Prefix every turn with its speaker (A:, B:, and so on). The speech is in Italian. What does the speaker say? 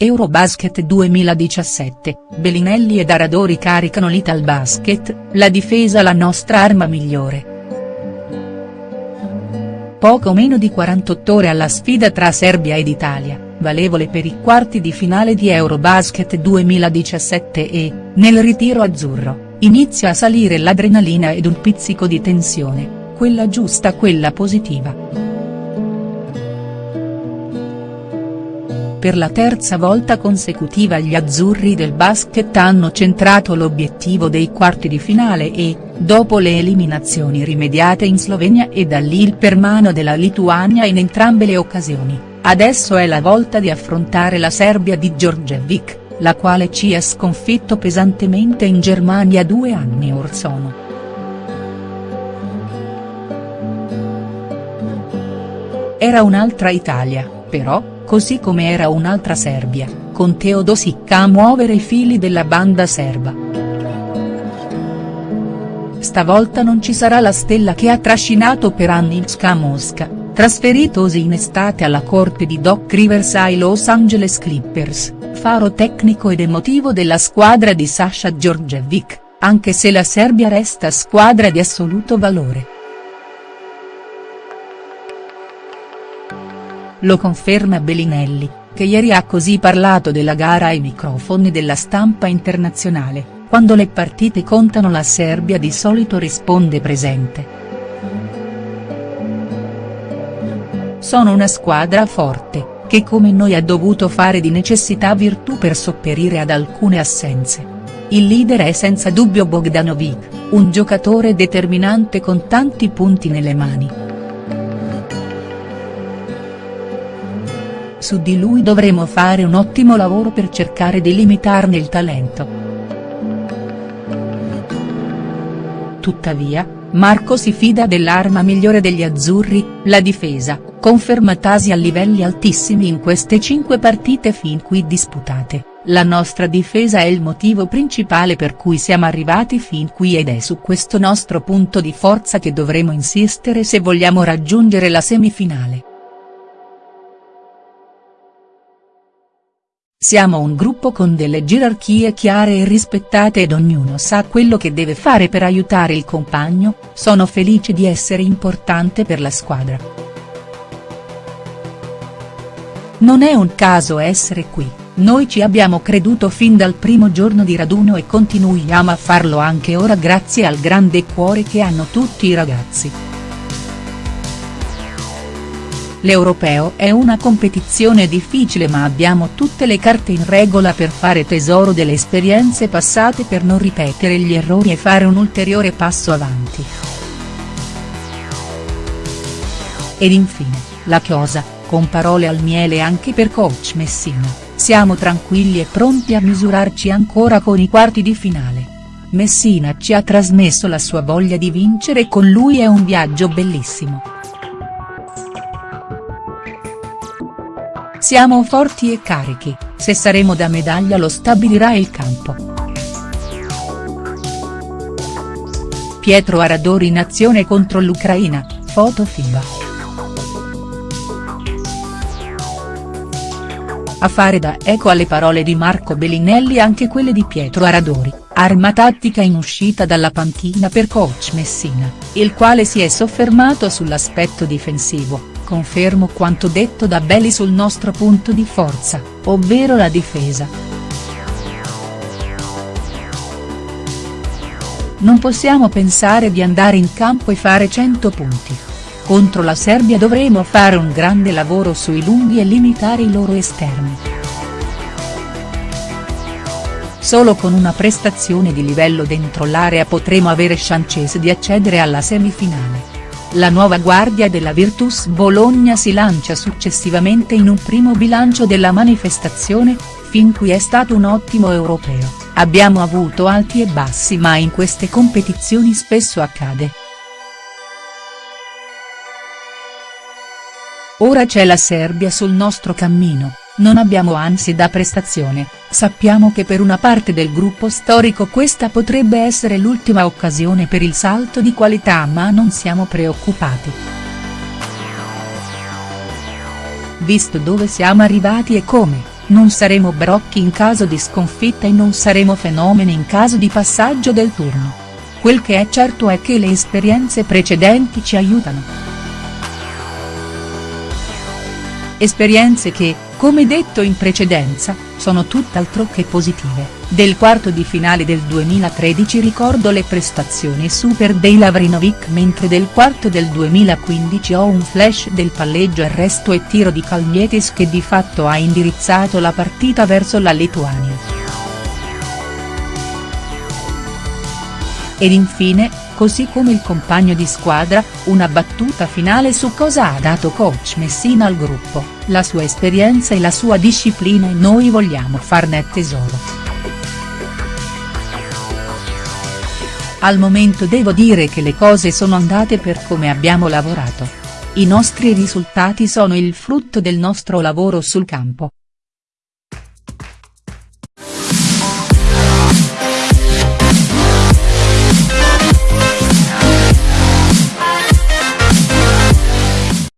A: Eurobasket 2017, Bellinelli ed Aradori caricano l'Italbasket, la difesa la nostra arma migliore. Poco meno di 48 ore alla sfida tra Serbia ed Italia, valevole per i quarti di finale di Eurobasket 2017 e, nel ritiro azzurro, inizia a salire l'adrenalina ed un pizzico di tensione, quella giusta quella positiva. Per la terza volta consecutiva gli azzurri del basket hanno centrato l'obiettivo dei quarti di finale e, dopo le eliminazioni rimediate in Slovenia e dall'Il per mano della Lituania in entrambe le occasioni, adesso è la volta di affrontare la Serbia di Djordjevic, la quale ci ha sconfitto pesantemente in Germania due anni or sono. Era un'altra Italia, però, così come era un'altra Serbia, con Teodosic a muovere i fili della banda serba. Stavolta non ci sarà la stella che ha trascinato per anni Ska Mosca, trasferitosi in estate alla corte di Doc Rivers ai Los Angeles Clippers, faro tecnico ed emotivo della squadra di Sasha Djordjevic, anche se la Serbia resta squadra di assoluto valore. Lo conferma Bellinelli, che ieri ha così parlato della gara ai microfoni della stampa internazionale, quando le partite contano la Serbia di solito risponde presente. Sono una squadra forte, che come noi ha dovuto fare di necessità virtù per sopperire ad alcune assenze. Il leader è senza dubbio Bogdanovic, un giocatore determinante con tanti punti nelle mani. Su di lui dovremo fare un ottimo lavoro per cercare di limitarne il talento. Tuttavia, Marco si fida dell'arma migliore degli azzurri, la difesa, confermatasi a livelli altissimi in queste cinque partite fin qui disputate, la nostra difesa è il motivo principale per cui siamo arrivati fin qui ed è su questo nostro punto di forza che dovremo insistere se vogliamo raggiungere la semifinale. Siamo un gruppo con delle gerarchie chiare e rispettate ed ognuno sa quello che deve fare per aiutare il compagno, sono felice di essere importante per la squadra. Non è un caso essere qui, noi ci abbiamo creduto fin dal primo giorno di raduno e continuiamo a farlo anche ora grazie al grande cuore che hanno tutti i ragazzi. L'Europeo è una competizione difficile ma abbiamo tutte le carte in regola per fare tesoro delle esperienze passate per non ripetere gli errori e fare un ulteriore passo avanti. Ed infine, la chiosa, con parole al miele anche per coach Messina, siamo tranquilli e pronti a misurarci ancora con i quarti di finale. Messina ci ha trasmesso la sua voglia di vincere e con lui è un viaggio bellissimo. Siamo forti e carichi, se saremo da medaglia lo stabilirà il campo. Pietro Aradori in azione contro l'Ucraina, foto FIBA. A fare da eco alle parole di Marco Bellinelli anche quelle di Pietro Aradori, arma tattica in uscita dalla panchina per coach Messina, il quale si è soffermato sull'aspetto difensivo, confermo quanto detto da Belli sul nostro punto di forza, ovvero la difesa. Non possiamo pensare di andare in campo e fare 100 punti. Contro la Serbia dovremo fare un grande lavoro sui lunghi e limitare i loro esterni. Solo con una prestazione di livello dentro l'area potremo avere chance di accedere alla semifinale. La nuova guardia della Virtus Bologna si lancia successivamente in un primo bilancio della manifestazione, fin qui è stato un ottimo europeo, abbiamo avuto alti e bassi ma in queste competizioni spesso accade. Ora c'è la Serbia sul nostro cammino, non abbiamo ansie da prestazione, sappiamo che per una parte del gruppo storico questa potrebbe essere l'ultima occasione per il salto di qualità ma non siamo preoccupati. Visto dove siamo arrivati e come, non saremo brocchi in caso di sconfitta e non saremo fenomeni in caso di passaggio del turno. Quel che è certo è che le esperienze precedenti ci aiutano. Esperienze che, come detto in precedenza, sono tutt'altro che positive. Del quarto di finale del 2013 ricordo le prestazioni super dei Lavrinovic mentre del quarto del 2015 ho un flash del palleggio arresto e tiro di Kalnietis che di fatto ha indirizzato la partita verso la Lituania. Ed infine, così come il compagno di squadra, una battuta finale su cosa ha dato coach Messina al gruppo, la sua esperienza e la sua disciplina e noi vogliamo farne tesoro. Al momento devo dire che le cose sono andate per come abbiamo lavorato. I nostri risultati sono il frutto del nostro lavoro sul campo.